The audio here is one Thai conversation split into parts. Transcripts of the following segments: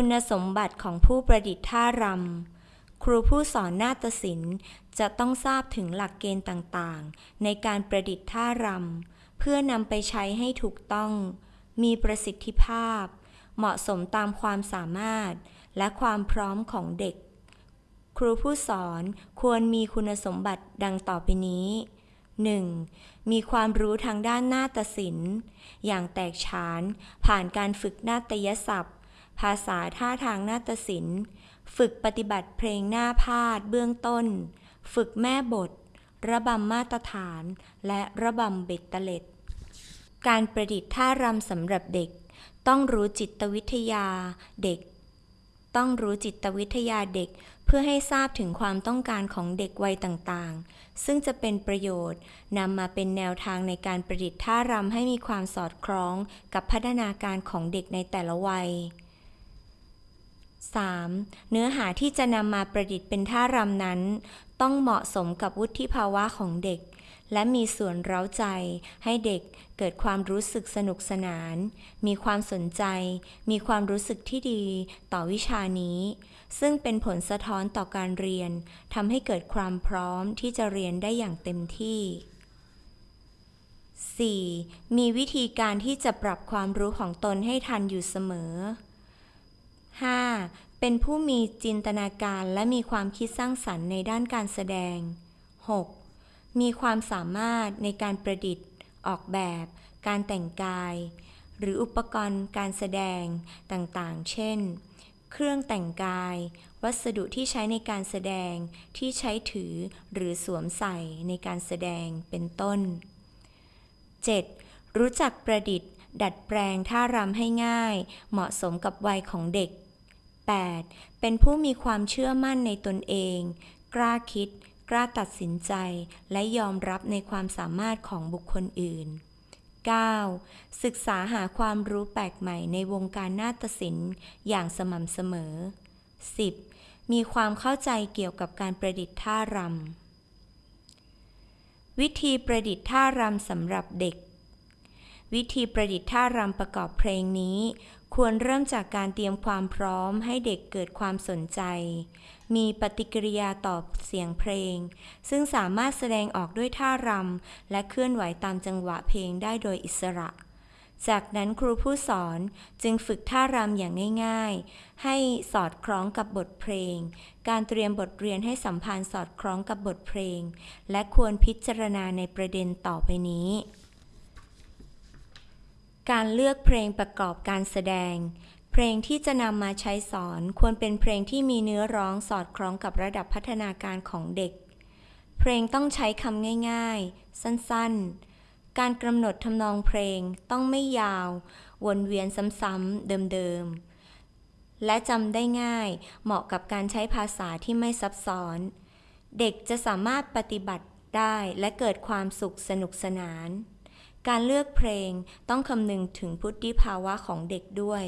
คุณสมบัติของผู้ประดิษฐ์ท่ารำ ครูผู้สอนนาฏศิลป์จะต้องทราบถึงหลักเกณฑ์ต่างๆ ในการประดิษฐ์ท่ารำ เพื่อนำไปใช้ให้ถูกต้อง มีประสิทธิภาพ เหมาะสมตามความสามารถ และความพร้อมของเด็ก ครูผู้สอนควรมีคุณสมบัติดังต่อไปนี้ 1. มีความรู้ทางด้านนาฏศิลป์ อย่างแตกฉานผ่านการฝึกนาฏยศัพท์ ภาษาท่าทางนาฏศิลป์ ฝึกปฏิบัติเพลงหน้าพาดเบื้องต้น ฝึกแม่บท ระบำมาตรฐาน และระบำเบ็ดเตล็ด การประดิษฐ์ท่ารำสำหรับเด็ก ต้องรู้จิตวิทยาเด็ก ต้องรู้จิตวิทยาเด็กเพื่อให้ทราบถึงความต้องการของเด็กวัยต่างๆ ซึ่งจะเป็นประโยชน์นำมาเป็นแนวทางในการประดิษฐ์ท่ารำให้มีความสอดคล้องกับพัฒนาการของเด็กในแต่ละวัย 3. เนื้อหาที่จะนำมาประดิษฐ์เป็นท่ารำนั้น ต้องเหมาะสมกับวุฒิภาวะของเด็ก และมีส่วนเร้าใจ ให้เด็กเกิดความรู้สึกสนุกสนาน มีความสนใจ มีความรู้สึกที่ดีต่อวิชานี้ ซึ่งเป็นผลสะท้อนต่อการเรียนทำให้เกิดความพร้อมที่จะเรียนได้อย่างเต็มที่ 4. มีวิธีการที่จะปรับความรู้ของตนให้ทันอยู่เสมอ 5. เป็นผู้มีจินตนาการและมีความคิดสร้างสรรค์ในด้านการแสดง 6. มีความสามารถในการประดิษฐ์ ออกแบบ การแต่งกาย หรืออุปกรณ์การแสดงต่างๆ เช่น เครื่องแต่งกาย วัสดุที่ใช้ในการแสดงที่ใช้ถือหรือสวมใส่ในการแสดงเป็นต้น 7. รู้จักประดิษฐ์ ดัดแปลงท่ารำให้ง่าย เหมาะสมกับวัยของเด็ก 8. เป็นผู้มีความเชื่อมั่นในตนเอง กล้าคิด กล้าตัดสินใจ และยอมรับในความสามารถของบุคคลอื่น 9. ศึกษาหาความรู้แปลกใหม่ในวงการนาฏศิลป์อย่างสม่ำเสมอ 10. มีความเข้าใจเกี่ยวกับการประดิษฐ์ท่ารำ วิธีประดิษฐ์ท่ารำสำหรับเด็ก วิธีประดิษฐ์ท่ารำประกอบเพลงนี้ ควรเริ่มจากการเตรียมความพร้อมให้เด็กเกิดความสนใจ มีปฏิกิริยาตอบเสียงเพลง ซึ่งสามารถแสดงออกด้วยท่ารำและเคลื่อนไหวตามจังหวะเพลงได้โดยอิสระ จากนั้นครูผู้สอนจึงฝึกท่ารำอย่างง่ายๆ ให้สอดคล้องกับบทเพลง การเตรียมบทเรียนให้สัมพันธ์สอดคล้องกับบทเพลง และควรพิจารณาในประเด็นต่อไปนี้ การเลือกเพลงประกอบการแสดง เพลงที่จะนำมาใช้สอนควรเป็นเพลงที่มีเนื้อร้องสอดคล้องกับระดับพัฒนาการของเด็ก เพลงต้องใช้คำง่ายๆ สั้นๆ การกำหนดทำนองเพลงต้องไม่ยาว วนเวียนซ้ำๆเดิมๆ และจำได้ง่าย เหมาะกับการใช้ภาษาที่ไม่ซับซ้อน เด็กจะสามารถปฏิบัติได้และเกิดความสุขสนุกสนาน การเลือกเพลงต้องคำนึงถึงพุทธิภาวะของเด็กด้วย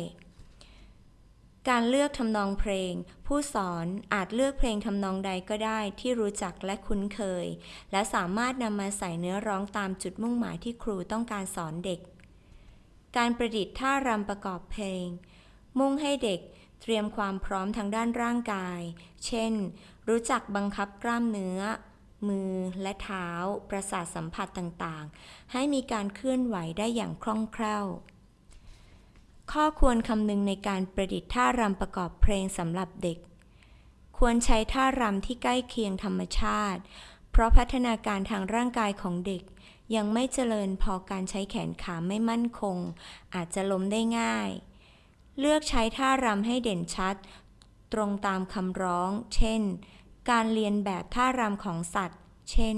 การเลือกทำนองเพลง ผู้สอนอาจเลือกเพลงทำนองใดก็ได้ที่รู้จักและคุ้นเคย และสามารถนำมาใส่เนื้อร้องตามจุดมุ่งหมายที่ครูต้องการสอนเด็ก การประดิษฐ์ท่ารำประกอบเพลง มุ่งให้เด็กเตรียมความพร้อมทางด้านร่างกาย เช่น รู้จักบังคับกล้ามเนื้อ มือและเท้า ประสาทสัมผัสต่างๆ ให้มีการเคลื่อนไหวได้อย่างคล่องแคล่ว ข้อควรคำนึงในการประดิษฐ์ท่ารำประกอบเพลงสำหรับเด็ก ควรใช้ท่ารำที่ใกล้เคียงธรรมชาติ เพราะพัฒนาการทางร่างกายของเด็กยังไม่เจริญพอการใช้แขนขาไม่มั่นคง อาจจะล้มได้ง่าย เลือกใช้ท่ารำให้เด่นชัด ตรงตามคำร้อง เช่น การเรียนแบบท่ารำของสัตว์ เช่น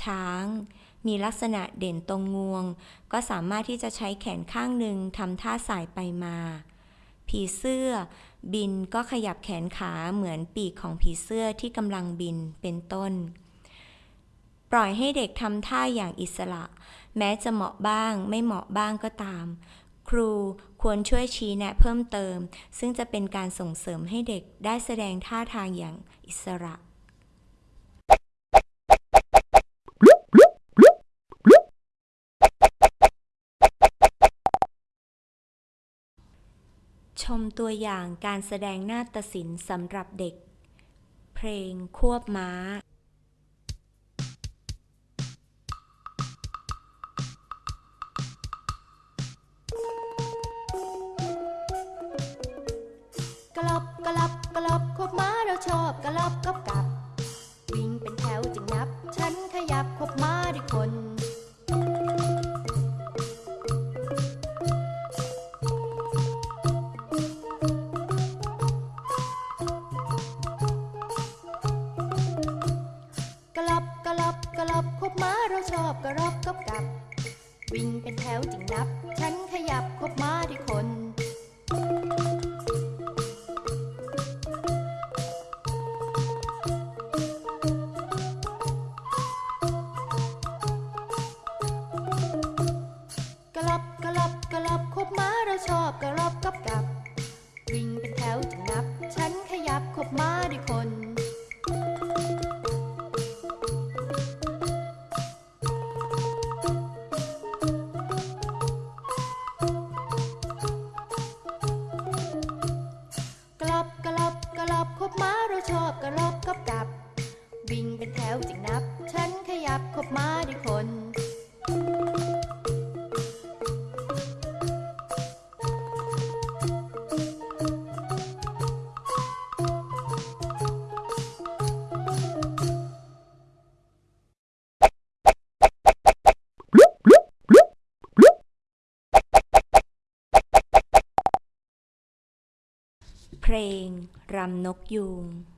ช้าง มีลักษณะเด่นตรงงวง ก็สามารถที่จะใช้แขนข้างหนึ่งทำท่าสายไปมา ผีเสื้อ บินก็ขยับแขนขาเหมือนปีกของผีเสื้อที่กำลังบินเป็นต้น ปล่อยให้เด็กทำท่าอย่างอิสระ แม้จะเหมาะบ้าง ไม่เหมาะบ้างก็ตามครูควรช่วยชี้แนะเพิ่มเติม ซึ่งจะเป็นการส่งเสริมให้เด็กได้แสดงท่าทางอย่างอิสระ ชมตัวอย่างการแสดงนาฏศิลป์สำหรับเด็ก เพลงควบม้ากลับกลับกลับควบม้าเราชอบกลับกับกับับกลับกลับควบม้าเราชอบกระรอบกับกับ วิ่งเป็นแถวจึงนับ ฉันขยับควบม้าด้วยคน ร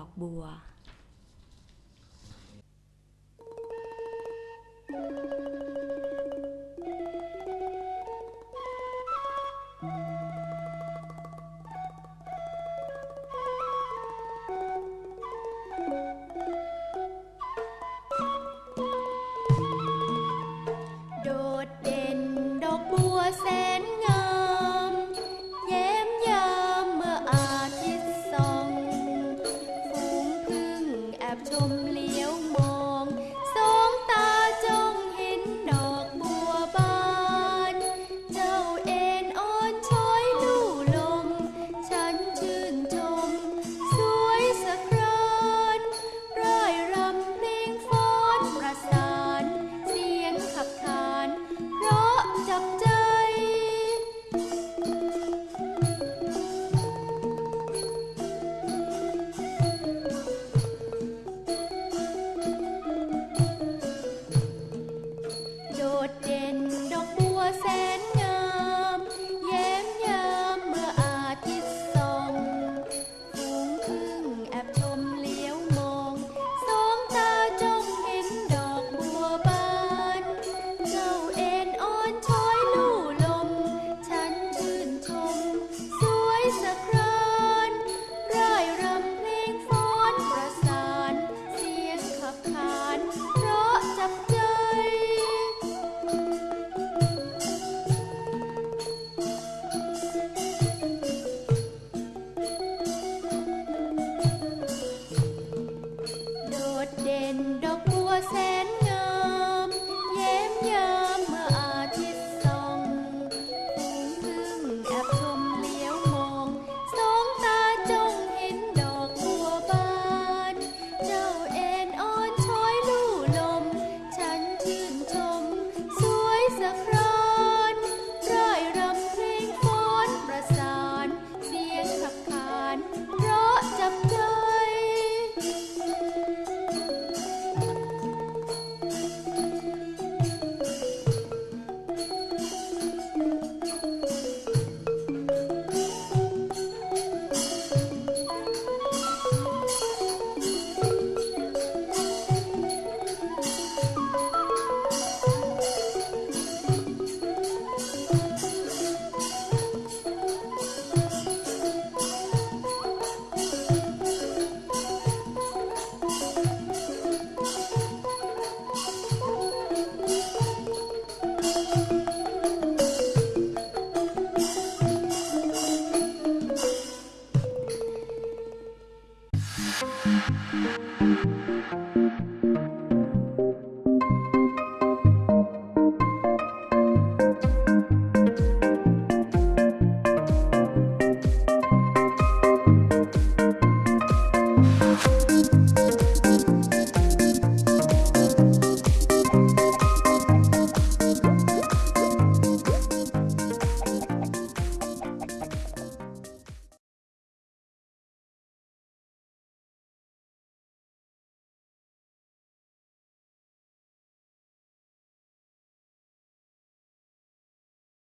อกบัว thank you